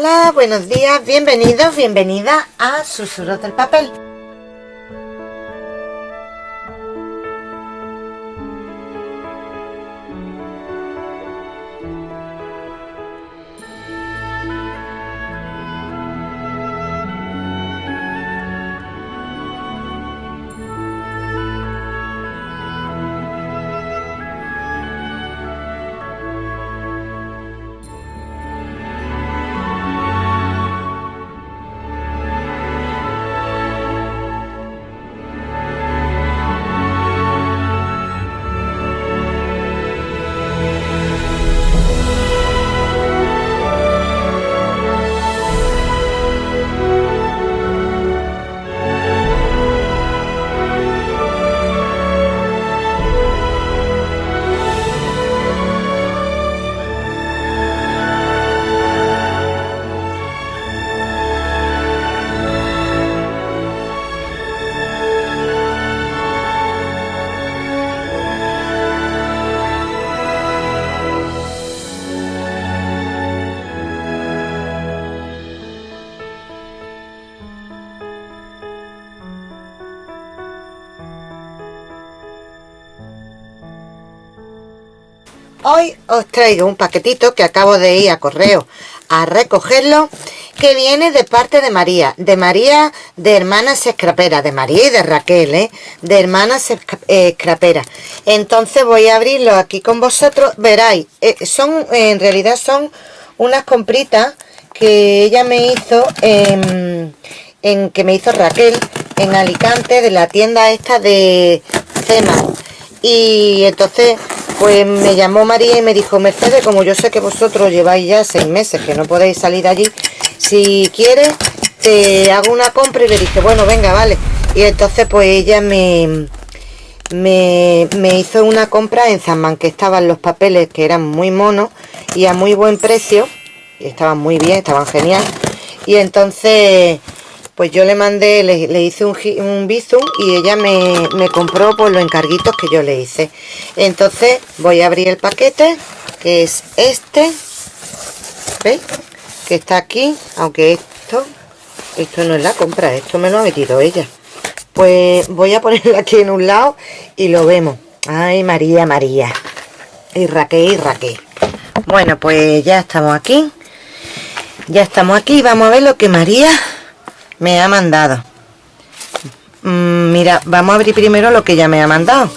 Hola, buenos días, bienvenidos, bienvenida a Susurros del Papel. Hoy os traigo un paquetito que acabo de ir a correo a recogerlo que viene de parte de María, de María de Hermanas Escraperas, de María y de Raquel, ¿eh? de Hermanas Escraperas. Entonces voy a abrirlo aquí con vosotros, veráis, eh, son, en realidad son unas compritas que ella me hizo en, en, que me hizo Raquel en Alicante de la tienda esta de Cema y entonces pues me llamó María y me dijo, Mercedes, como yo sé que vosotros lleváis ya seis meses que no podéis salir allí, si quieres te hago una compra y le dije, bueno, venga, vale. Y entonces pues ella me, me, hizo una compra en Zamán, que estaban los papeles que eran muy monos y a muy buen precio. Y estaban muy bien, estaban genial. Y entonces pues yo le mandé, le, hice un, un bizum y ella me, compró por los encarguitos que yo le hice. Entonces voy a abrir el paquete, que es este, ¿veis? Que está aquí, aunque esto, esto no es la compra, esto me lo ha metido ella. Pues voy a ponerlo aquí en un lado y lo vemos. Ay, María, María. Y Raquel, y Raquel. Bueno, pues ya estamos aquí. Ya estamos aquí. Vamos a ver lo que María me ha mandado. Mm, mira vamos a abrir primero lo que ella me ha mandado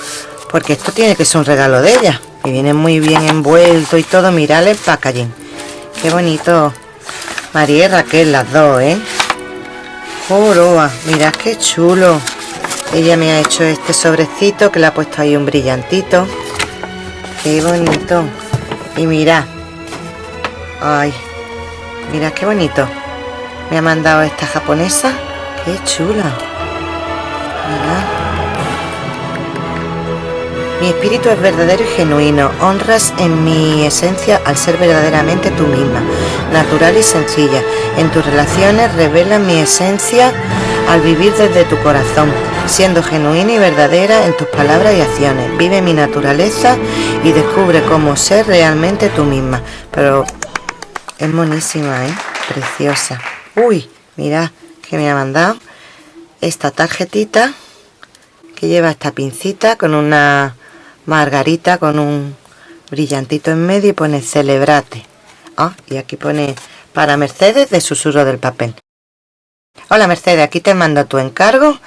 porque esto tiene que ser un regalo de ella y viene muy bien envuelto y todo. Mirad el packaging. Qué bonito. María y Raquel las dos eh Joroa, mirad qué chulo. Ella me ha hecho este sobrecito que le ha puesto ahí un brillantito. Qué bonito. Y mirad. Ay mirad qué bonito me ha mandado esta japonesa. Qué chula. Mi espíritu es verdadero y genuino. Honras en mi esencia al ser verdaderamente tú misma. Natural y sencilla. En tus relaciones revela mi esencia al vivir desde tu corazón siendo genuina y verdadera en tus palabras y acciones. Vive mi naturaleza y descubre cómo ser realmente tú misma. Pero es monísima ¿eh? preciosa uy mira que me ha mandado esta tarjetita que lleva esta pincita con una margarita con un brillantito en medio y pone celebrate ah, y aquí pone para Mercedes de susurro del papel Hola Mercedes, aquí te mando tu encargo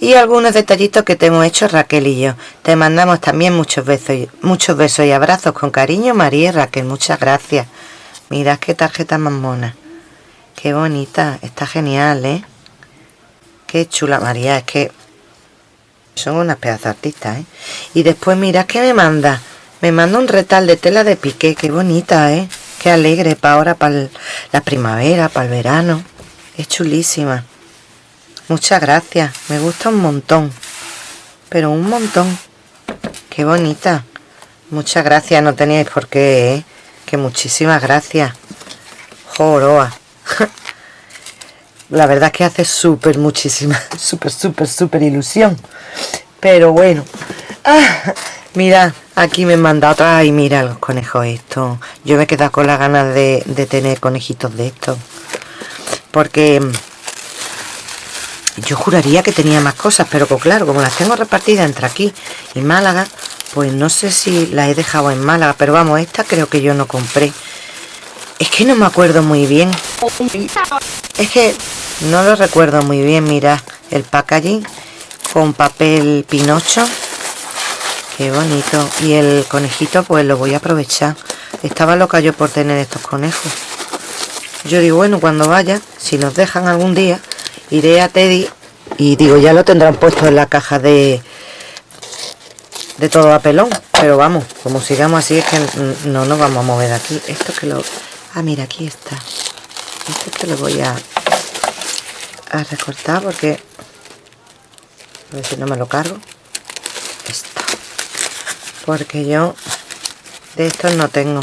y algunos detallitos que te hemos hecho Raquel y yo. Te mandamos también muchos besos, y, muchos besos y abrazos con cariño María y Raquel. Muchas gracias. Mirad qué tarjeta más mona. Qué bonita, está genial, ¿eh? Qué chula, María, es que son unas pedazos artistas, ¿eh? Y después mirad que me manda. Me manda un retal de tela de piqué, qué bonita, ¿eh? Qué alegre para ahora, para la primavera, para el verano. Es chulísima. Muchas gracias, me gusta un montón. Pero un montón. Qué bonita. Muchas gracias, no teníais por qué, ¿eh? Que muchísimas gracias. Joroa. la verdad es que hace súper muchísima, súper, súper, súper ilusión. Pero bueno. Ah, mira, aquí me manda otra. y mira los conejos estos. Yo me he quedado con las ganas de, de tener conejitos de estos. porque yo juraría que tenía más cosas, pero claro, como las tengo repartidas entre aquí y Málaga, pues no sé si las he dejado en Málaga, pero vamos, esta creo que yo no compré. Es que no me acuerdo muy bien. Es que no lo recuerdo muy bien, mira, el packaging con papel pinocho. Qué bonito. Y el conejito, pues lo voy a aprovechar. Estaba loca yo por tener estos conejos. Yo digo, bueno, cuando vaya, si nos dejan algún día, iré a Teddy y digo, ya lo tendrán puesto en la caja de de todo a pelón. Pero vamos, como sigamos así es que no nos vamos a mover aquí. Esto que lo... Ah, mira, aquí está. Esto que lo voy a, a recortar porque... A ver si no me lo cargo. Esto. Porque yo de estos no tengo.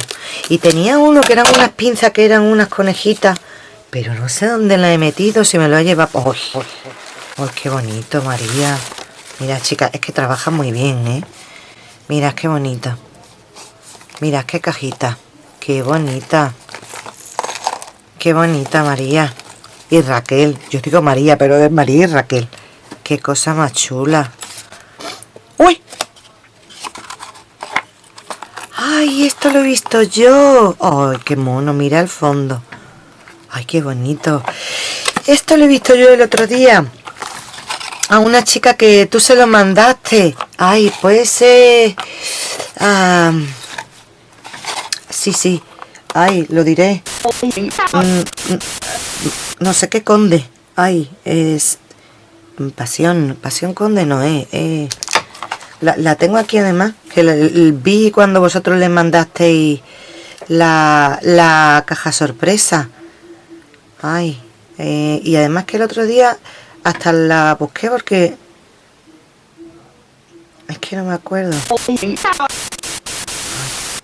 Y tenía uno que eran unas pinzas, que eran unas conejitas. Pero no sé dónde la he metido, si me lo ha llevado... ¡Uy! ¡Uy, qué bonito, María! Mira, chicas, es que trabaja muy bien, ¿eh? Mira, qué bonita. Mira, qué cajita. Qué bonita. Qué bonita, María. Y Raquel. Yo digo María, pero es María y Raquel. Qué cosa más chula. ¡Uy! ¡Ay, esto lo he visto yo! ¡Ay, qué mono! Mira el fondo. ¡Ay, qué bonito! Esto lo he visto yo el otro día. A una chica que tú se lo mandaste. Ay, pues ser... sí, sí. Ay, lo diré. Mm, mm, no sé qué conde. Ay, es... Pasión. Pasión conde no es. la, tengo aquí además. Que vi cuando vosotros le mandasteis la, la caja sorpresa. Ay. Eh, y además que el otro día hasta la busqué porque... Es que no me acuerdo.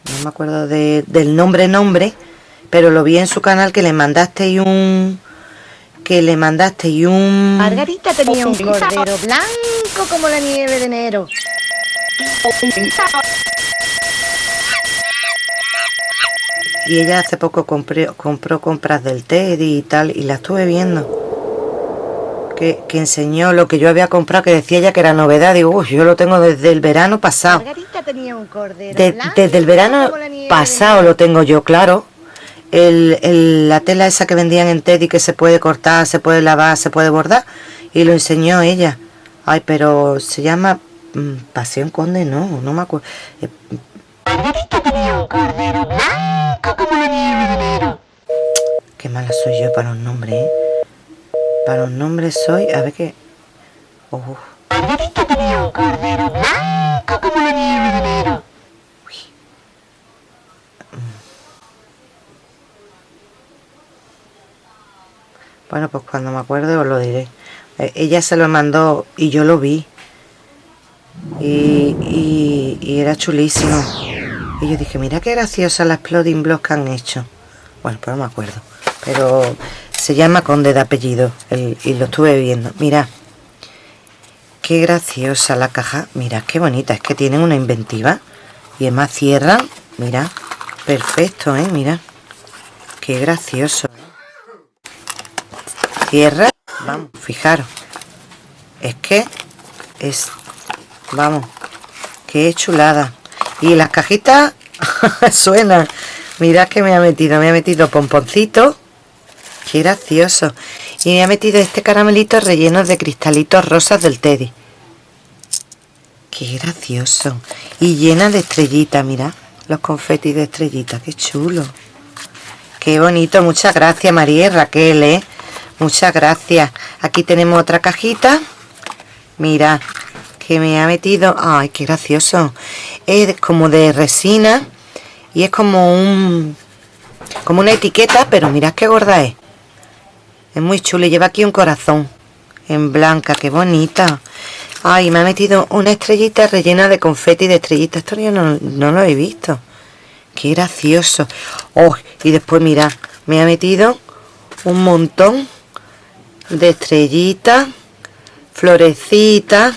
no me acuerdo del nombre nombre, pero lo vi en su canal que le mandaste y un... Que le mandaste y un... Margarita tenía un cordero blanco como la nieve de enero. Y ella hace poco compró, compró compras del Teddy y tal, y la estuve viendo que, enseñó lo que yo había comprado, que decía ella que era novedad. Digo, uy, yo lo tengo desde el verano pasado. desde el verano pasado lo tengo yo, claro. El, la tela esa que vendían en Teddy que se puede cortar, se puede lavar, se puede bordar. Y lo enseñó ella. Ay, pero se llama mm, Pasión Conde, no, no me acuerdo. Eh, Qué mala soy yo para los nombres, ¿eh? Para un nombre soy... A ver qué... Oh. Bueno, pues cuando me acuerde os lo diré. Eh, ella se lo mandó y yo lo vi. Y, y, era chulísimo. Y yo dije, mira qué graciosa la exploding blocks que han hecho. Bueno, pues no me acuerdo. Pero se llama Conde de apellido y lo estuve viendo. Mira, qué graciosa la caja. Mira, qué bonita. Es que tienen una inventiva. Y además cierran. Mira, perfecto, ¿eh? Mira. Qué gracioso. Cierra. Vamos, fijaros. Es que es... Vamos. Qué chulada. Y las cajitas suenan. Mirad que me ha metido. Me ha metido pomponcitos Qué gracioso. Y me ha metido este caramelito relleno de cristalitos rosas del Teddy. Qué gracioso. Y llena de estrellitas, mira. Los confetis de estrellitas. Qué chulo. Qué bonito. Muchas gracias, María y Raquel, ¿eh? Muchas gracias. Aquí tenemos otra cajita. Mira, que me ha metido... Ay, qué gracioso. Es como de resina. Y es como un... Como una etiqueta, pero mirad qué gorda es. Es muy chulo. Lleva aquí un corazón en blanca. Qué bonita. Ay, me ha metido una estrellita rellena de confeti de estrellitas. Esto yo no, lo he visto. Qué gracioso. Oh, y después, mira, me ha metido un montón de estrellitas, florecitas.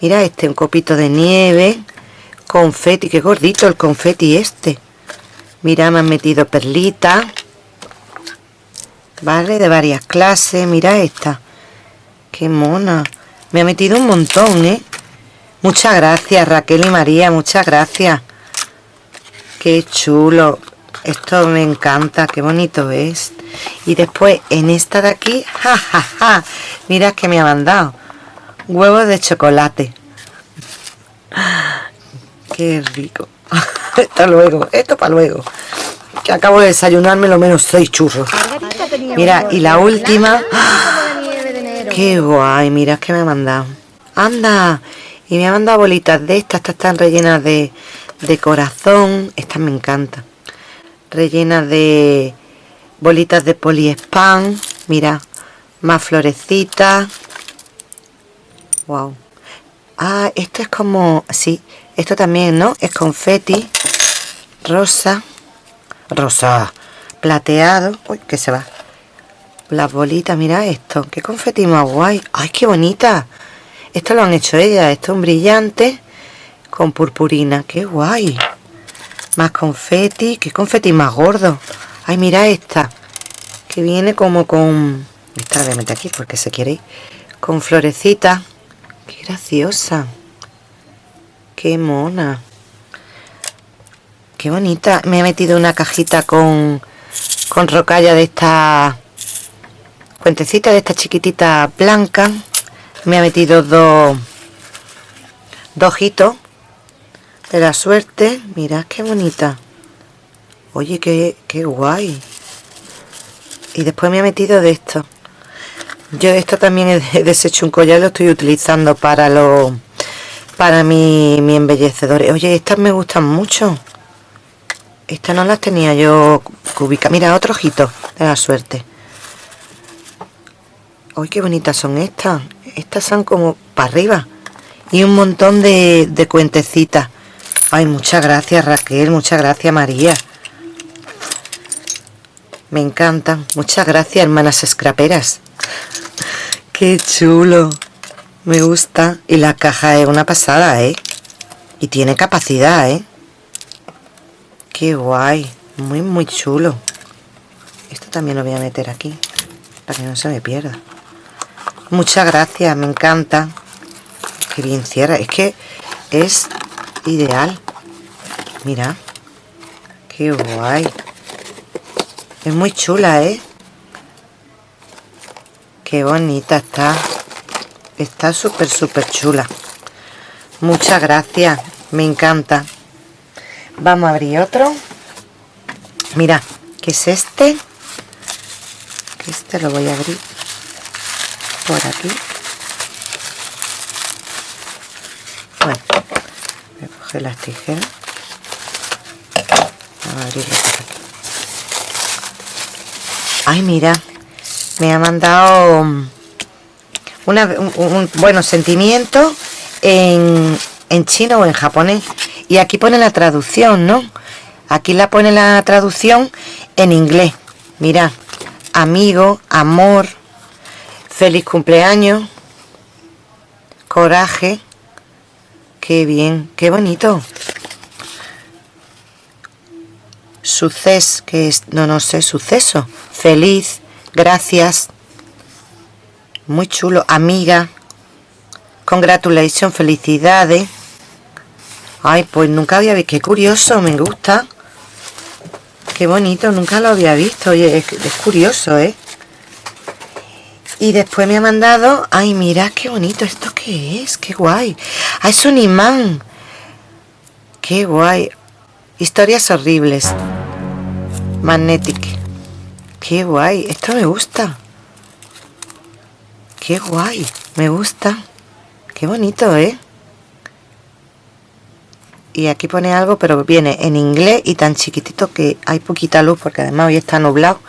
Mira este, un copito de nieve, confeti, qué gordito el confeti este. Mira, me han metido perlitas Vale, de varias clases. Mira esta. Qué mona. Me ha metido un montón, ¿eh? Muchas gracias, Raquel y María. Muchas gracias. Qué chulo. Esto me encanta. Qué bonito es. Y después, en esta de aquí, ja, ja, ja. Mira que me ha mandado. Huevos de chocolate. Qué rico. Esto luego. Esto para luego. Que acabo de desayunarme lo menos seis churros. Mira, y la última. Qué guay, mira que me ha mandado. Anda. Y me ha mandado bolitas de estas. Estas están rellenas de, de corazón. Estas me encantan. Rellenas de bolitas de poliespan. Mira, más florecitas. Wow. Ah, esto es como... Sí, esto también, ¿no? Es confeti. Rosa. Rosa. Plateado. Uy, que se va. Las bolitas, mira esto. Qué confeti más guay. Ay, qué bonita. Esto lo han hecho ellas. Esto es un brillante con purpurina. Qué guay. Más confeti. Qué confeti más gordo. Ay, mira esta. Que viene como con... Esta la voy a meter aquí porque se quiere ir. Con florecitas. Qué graciosa. Qué mona. Qué bonita. Me he metido una cajita con, con rocalla de esta... Cuentecita de esta chiquitita blanca. Me ha metido dos... Dos ojitos de la suerte. Mirad qué bonita. Oye, qué, qué guay. Y después me ha metido de esto. Yo esto también he deshecho un collar, lo estoy utilizando para lo para mi, mi embellecedor. Oye, estas me gustan mucho. Estas no las tenía yo cúbica. Mira, otro ojito de la suerte. Uy, qué bonitas son estas. Estas son como para arriba. Y un montón de, de cuentecitas. Ay, muchas gracias Raquel, muchas gracias María. Me encantan. Muchas gracias, hermanas escraperas. Qué chulo. Me gusta. Y la caja es una pasada, ¿eh? Y tiene capacidad, ¿eh? Qué guay. Muy, muy chulo. Esto también lo voy a meter aquí. Para que no se me pierda. Muchas gracias. Me encanta. Qué bien cierra. Es que es ideal. Mira. Qué guay. Es muy chula, ¿eh? Qué bonita está. Está súper, súper chula. Muchas gracias. Me encanta. Vamos a abrir otro. Mira, ¿qué es este? Este lo voy a abrir por aquí. Bueno, voy a coger las tijeras. A. Ay, mira, me ha mandado un, bueno sentimiento en, en chino o en japonés. Y aquí pone la traducción, ¿no? Aquí la pone la traducción en inglés. Mira, amigo, amor, feliz cumpleaños, coraje. Qué bien, qué bonito suceso, que es, no, no sé, suceso, feliz, gracias, muy chulo, amiga, congratulations, felicidades, ay, pues nunca había visto, qué curioso, me gusta, qué bonito, nunca lo había visto, oye, es, curioso, ¿eh? Y después me ha mandado, ay, mira qué bonito, ¿esto qué es? Qué guay. Ah, es un imán. Qué guay. Historias horribles. Magnetic. Qué guay. Esto me gusta. Qué guay. Me gusta. Qué bonito, ¿eh? Y aquí pone algo, pero viene en inglés y tan chiquitito que hay poquita luz porque además hoy está nublado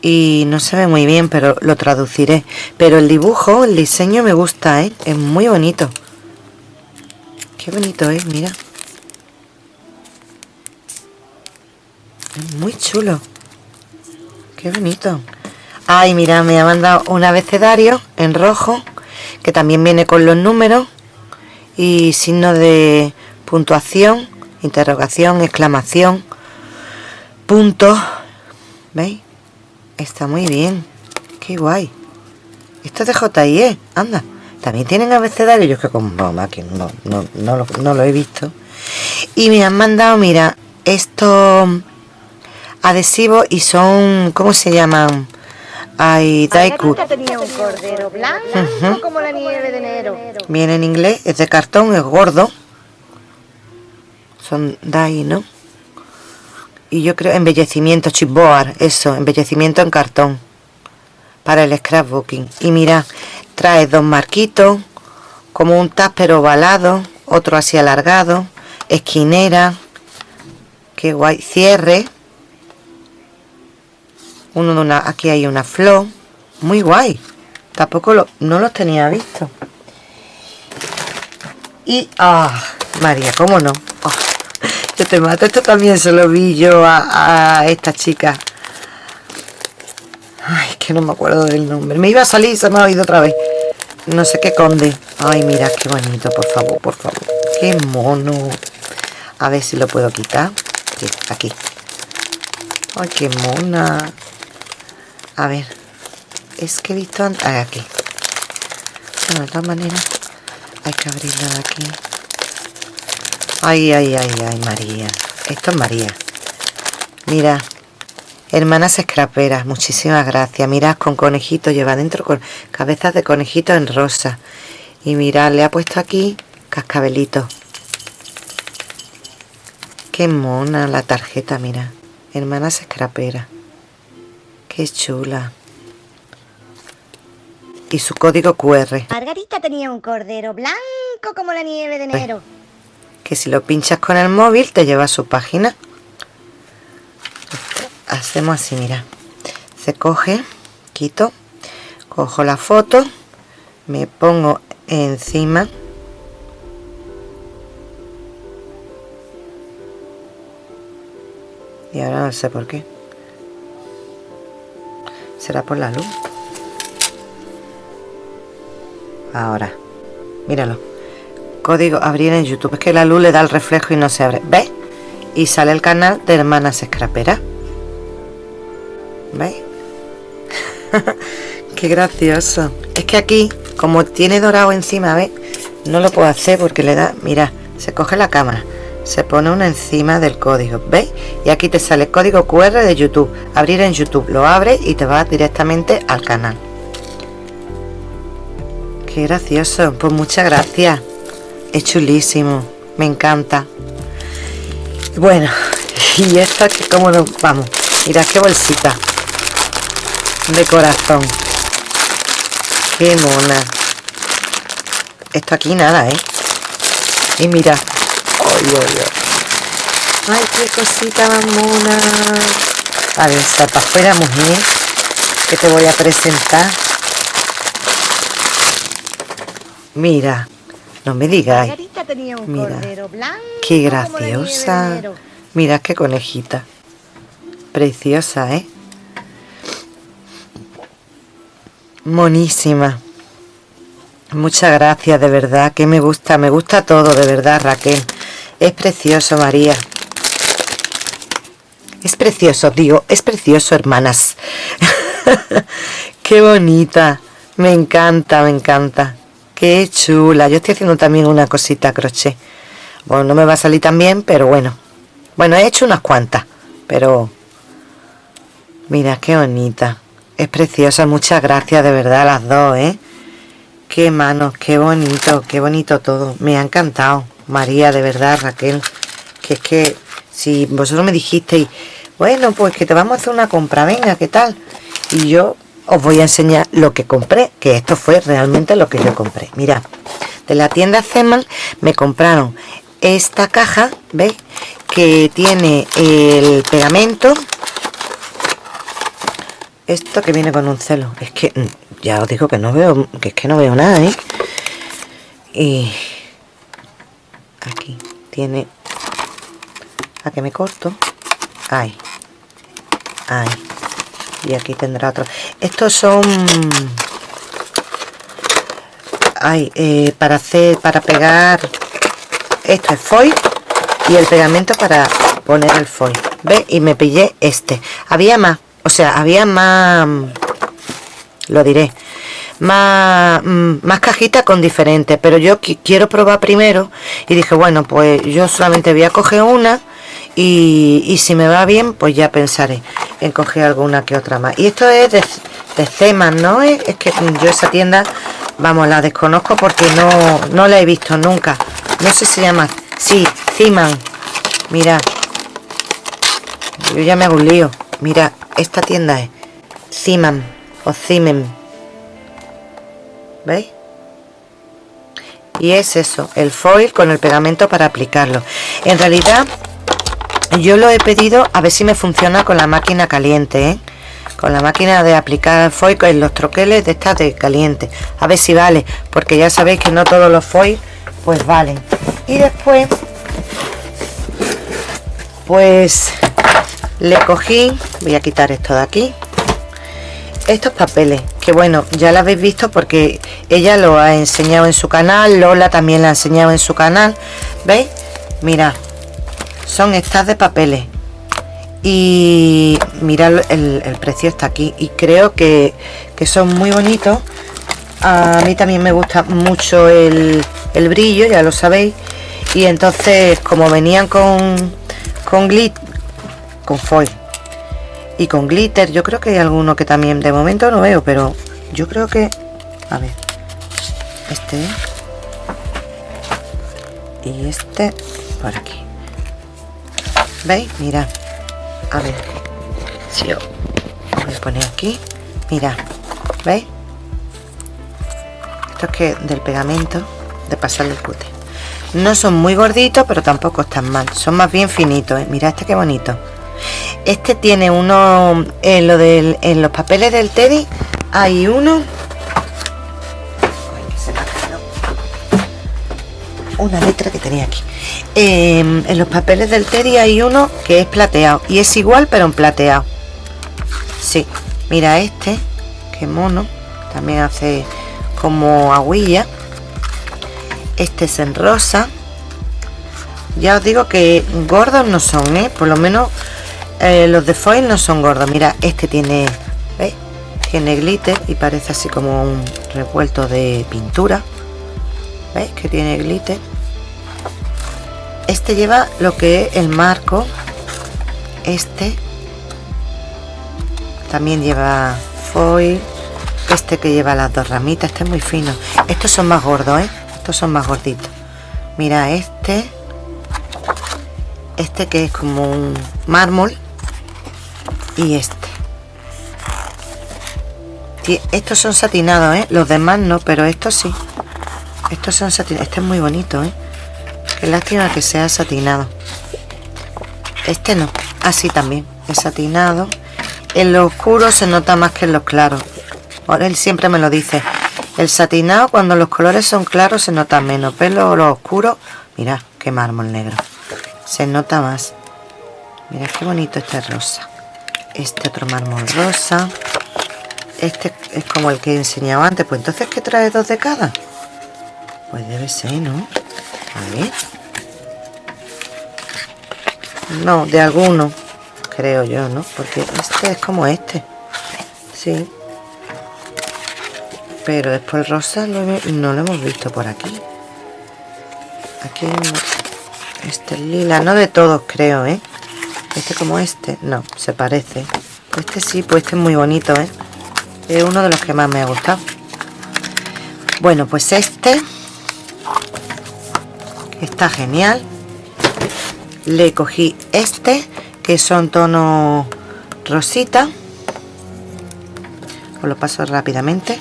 y no se ve muy bien, pero lo traduciré. Pero el dibujo, el diseño me gusta, ¿eh? Es muy bonito. Qué bonito es, mira. Es muy chulo. Qué bonito. Ay, mira, me ha mandado un abecedario en rojo, que también viene con los números y signo de puntuación, interrogación, exclamación, punto. ¿Veis? Está muy bien. Qué guay. Esto es de JIE, anda. También tienen abecedario, yo que como mamá que no, no, no, lo, no lo he visto. Y me han mandado, mira, estos adhesivos y son, ¿cómo se llaman? Ay, Daiku. tenía un cordero blanco como la nieve de enero. Viene en inglés, es de cartón, es gordo. Son Dai, ¿no? Y yo creo embellecimiento, chipboard, eso, embellecimiento en cartón. Para el scrapbooking. Y mira, trae dos marquitos, como un tupper ovalado, otro así alargado, esquinera, qué guay, cierre, uno de una, aquí hay una flor, muy guay, tampoco lo, no los tenía visto. Y, ah, María, ¿cómo no? Ah, yo te mato, esto también se lo vi yo a, esta chica. Ay, que no me acuerdo del nombre. Me iba a salir se me ha oído otra vez. No sé qué conde. Ay, mira, qué bonito, por favor, por favor. Qué mono. A ver si lo puedo quitar. Aquí, aquí. Ay, qué mona. A ver. Es que he visto antes... Ah, aquí. Bueno, de todas maneras, hay que abrirlo de aquí. Ay, ay, ay, ay, María. Esto es María. Mira. Hermanas escraperas, muchísimas gracias. Mirad con conejito, lleva dentro con cabezas de conejito en rosa. Y mirad, le ha puesto aquí cascabelito. Qué mona la tarjeta, mira. Hermanas escraperas. Qué chula. Y su código QR. Margarita tenía un cordero blanco como la nieve de enero. Que si lo pinchas con el móvil te lleva a su página hacemos así mira se coge quito cojo la foto me pongo encima y ahora no sé por qué será por la luz ahora míralo código abrir en youtube es que la luz le da el reflejo y no se abre ¿ves? y sale el canal de hermanas escraperas ¿Veis? Qué gracioso. Es que aquí, como tiene dorado encima, ¿ves? No lo puedo hacer porque le da... Mira, se coge la cámara, se pone una encima del código, ¿veis? Y aquí te sale el código QR de YouTube. Abrir en YouTube, lo abres y te vas directamente al canal. Qué gracioso. Pues muchas gracias. Es chulísimo. Me encanta. Bueno, y esto que como nos vamos. Mira qué bolsita de corazón qué mona esto aquí nada eh y mira ay, qué cosita más mona. A ver está para afuera mujer que te voy a presentar. Mira no me digáis mira qué graciosa. mira qué conejita. Preciosa eh Monísima. Muchas gracias, de verdad, que me gusta, me gusta todo, de verdad, Raquel. Es precioso, María. Es precioso, digo, es precioso, hermanas. Qué bonita. Me encanta, me encanta. Qué chula. Yo estoy haciendo también una cosita crochet. Bueno, no me va a salir tan bien, pero bueno. Bueno, he hecho unas cuantas, pero... Mira, qué bonita. Es preciosa, muchas gracias de verdad las dos, ¿eh? Qué manos, qué bonito, qué bonito todo. Me ha encantado, María, de verdad, Raquel. Que es que si vosotros me dijisteis, bueno, pues que te vamos a hacer una compra, venga, ¿qué tal? Y yo os voy a enseñar lo que compré, que esto fue realmente lo que yo compré. Mira, de la tienda Zeman me compraron esta caja, ¿veis? Que tiene el pegamento esto que viene con un celo es que mm, ya os digo que no veo que es que no veo nada ¿eh? y aquí. Tiene. A que me corto ahí. Ahí. Y aquí tendrá otro. Estos son ay, eh, para hacer para pegar. Esto es foil y el pegamento para poner el foil. ¿Ve? y me pillé este. Había más o sea, había más, lo diré, más, mm, más cajitas con diferentes, pero yo quiero probar primero y dije, bueno, pues yo solamente voy a coger una y, si me va bien, pues ya pensaré en coger alguna que otra más. Y esto es de, de ¿no? Es, es, que yo esa tienda, vamos, la desconozco porque no, no la he visto nunca. No sé si se llama, sí, Zeman. Mira, yo ya me hago un lío. Mira, esta tienda es Zeman o Zimen. ¿Veis? Y es eso, el foil con el pegamento para aplicarlo. En realidad yo lo he pedido a ver si me funciona con la máquina caliente ¿eh? con la máquina de aplicar foil en los troqueles de estas de caliente a ver si vale porque ya sabéis que no todos los foil pues valen y después pues le cogí voy a quitar esto de aquí estos papeles que bueno ya lo habéis visto porque ella lo ha enseñado en su canal Lola también la ha enseñado en su canal veis mira son estas de papeles. Y mirad el, precio está aquí y creo que, son muy bonitos. A mí también me gusta mucho el, brillo ya lo sabéis. Y entonces como venían con con glitter con foil y con glitter yo creo que hay alguno que también de momento no veo pero yo creo que a ver este y este por aquí ¿Veis? Mira. A ver. Si yo voy a poner aquí. Mira. ¿Veis? Esto es que del pegamento de pasarle el cute. No son muy gorditos, pero tampoco están mal. Son más bien finitos. ¿eh? Mira este qué bonito. Este tiene uno en lo del en los papeles del Teddy hay uno. Una letra que tenía aquí. Em, en los papeles del Teddy hay uno que es plateado y es igual pero en plateado. Sí mira este que mono también hace como aguilla. Este es en rosa. Ya os digo que gordos no son ¿eh? por lo menos eh, los de foil no son gordos. Mira este tiene ¿veis? tiene glitter y parece así como un revuelto de pintura. Veis que tiene glitter. Este lleva lo que es el marco. Este también lleva foil. Este que lleva las dos ramitas. Este es muy fino. Estos son más gordos ¿eh? estos son más gorditos. Mira este. Este que es como un mármol y este estos son satinados ¿eh? los demás no pero estos sí estos son satinados este es muy bonito ¿eh? Qué lástima que sea satinado. Este no. Así también. Es satinado. En lo oscuro se nota más que en los claros. Él siempre me lo dice. El satinado cuando los colores son claros se nota menos. Pero lo oscuro, mira qué mármol negro. Se nota más. Mira qué bonito este rosa. Este otro mármol rosa. Este es como el que he enseñado antes. Pues entonces, ¿qué trae dos de cada? Pues debe ser, ¿no? A ver. No, de alguno, creo yo, ¿no? Porque este es como este. Sí. Pero después rosa no lo hemos visto por aquí. Aquí este lila, no de todos creo, ¿eh? Este como este, no, se parece. Este sí, pues este es muy bonito, ¿eh? Es uno de los que más me ha gustado. Bueno, pues este está genial le cogí este que son tono rosita os lo paso rápidamente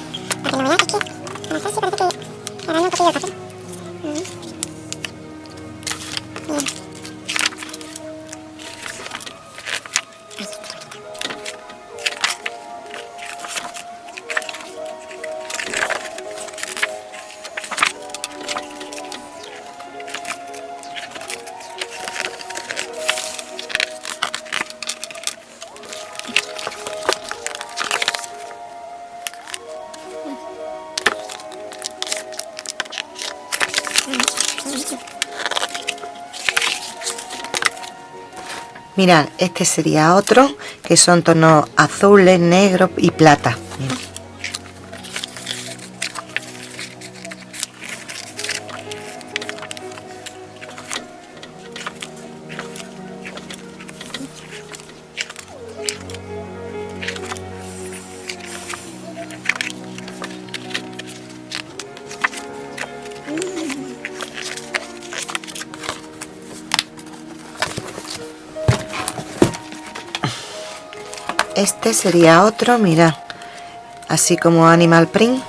mirad este sería otro que son tonos azules negros y plata sería otro mira. Así como animal print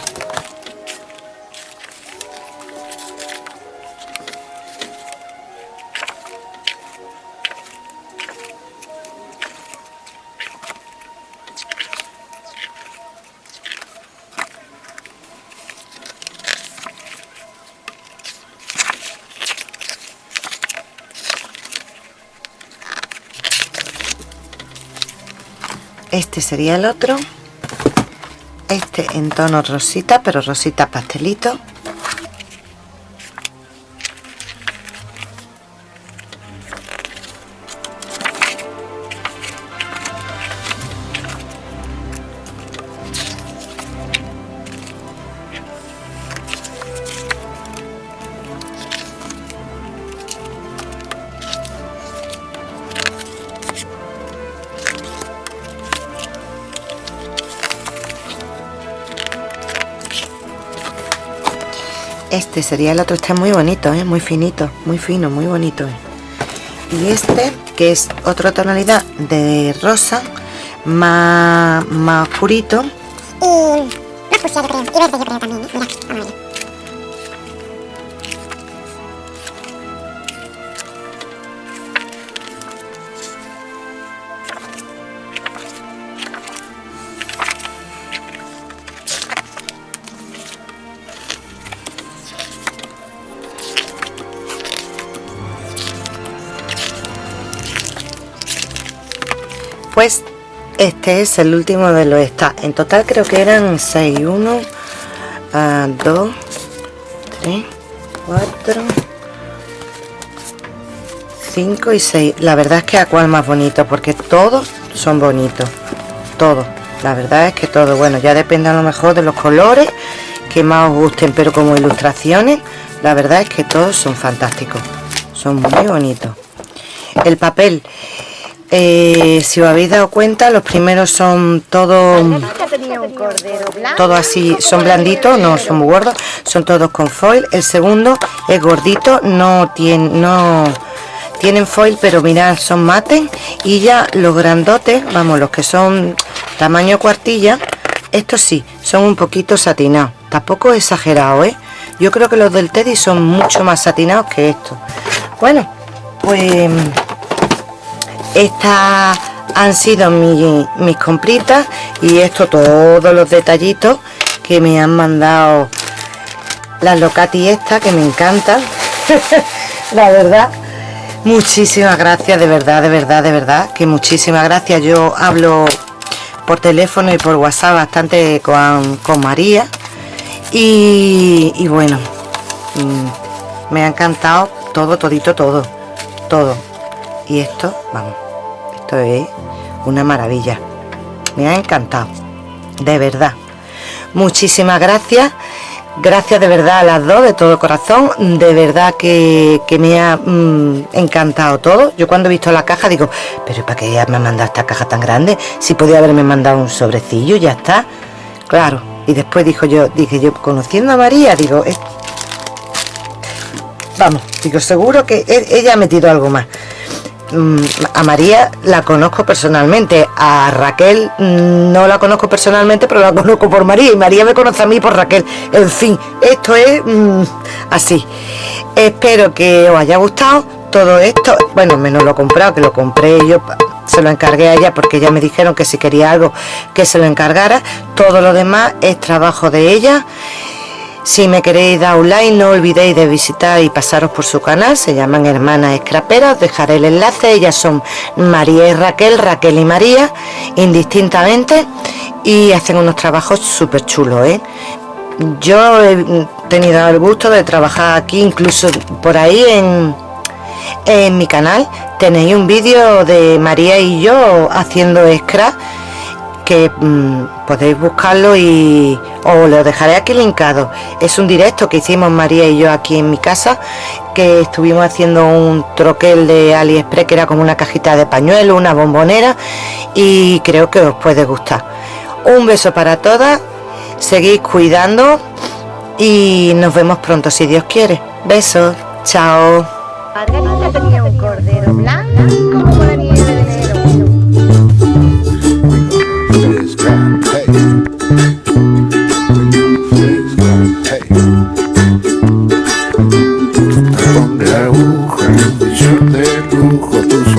este sería el otro. Este en tono rosita pero rosita pastelito este sería el otro está muy bonito ¿eh? muy finito muy fino muy bonito ¿eh? y este que es otra tonalidad de rosa más, más oscurito y más yo creo y verde yo creo también ¿eh? mira vamos este es el último de los está en total creo que eran 6 1 2 3 4 5 y 6 la verdad es que a cuál más bonito porque todos son bonitos. Todos. La verdad es que todo bueno ya depende a lo mejor de los colores que más os gusten pero como ilustraciones la verdad es que todos son fantásticos. Son muy bonitos. El papel eh, si os habéis dado cuenta los primeros son todos todo así son blanditos no son muy gordos son todos con foil. El segundo es gordito no tiene no tienen foil pero mirad son mates. Y ya los grandotes vamos los que son tamaño cuartilla estos sí son un poquito satinados. Tampoco exagerado ¿eh? yo creo que los del teddy son mucho más satinados que estos. Bueno pues estas han sido mis compritas y esto todos los detallitos que me han mandado las locati esta que me encantan. La verdad muchísimas gracias de verdad de verdad de verdad que muchísimas gracias. Yo hablo por teléfono y por whatsapp bastante con, María y, y bueno mm, me ha encantado todo todito todo todo. Y esto vamos una maravilla. Me ha encantado de verdad. Muchísimas gracias gracias de verdad a las dos de todo corazón. De verdad que, me ha mm, encantado todo. Yo cuando he visto la caja digo pero ¿para qué me ha mandado esta caja tan grande? si podía haberme mandado un sobrecillo ya está claro y después dijo yo dije yo conociendo a María digo vamos digo seguro que e, ella ha metido algo más a María la conozco personalmente, a Raquel mm, no la conozco personalmente, pero la conozco por María y María me conoce a mí por Raquel. En fin, esto es mm, así. Espero que os haya gustado todo esto. Bueno, menos lo comprado, que lo compré yo, se lo encargué a ella porque ya me dijeron que si quería algo que se lo encargara. Todo lo demás es trabajo de ella. Si me queréis dar un like, no olvidéis de visitar y pasaros por su canal, se llaman Hermanas Escraperas, os dejaré el enlace, ellas son María y Raquel, Raquel y María, indistintamente, y hacen unos trabajos súper chulos, ¿eh? Yo he tenido el gusto de trabajar aquí, incluso por ahí en, En mi canal. Tenéis un vídeo de María y yo haciendo scratch que mm, podéis buscarlo y os lo dejaré aquí linkado. Es un directo que hicimos María y yo aquí en mi casa, que estuvimos haciendo un troquel de AliExpress que era como una cajita de pañuelo, una bombonera y creo que os puede gustar. Un beso para todas, seguid cuidando y nos vemos pronto si Dios quiere. Besos, chao. De lujo,